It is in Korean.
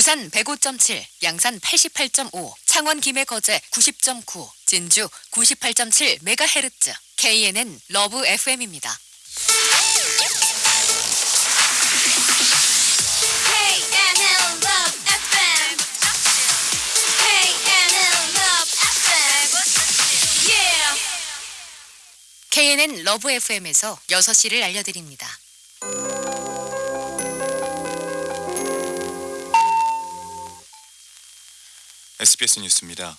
부산 105.7, 양산 88.5, 창원 김해 거제 90.9, 진주 98.7 메가헤르츠. KNN 러브 FM입니다. KNN 러브 FM에서 6시를 알려드립니다. SBS 뉴스입니다.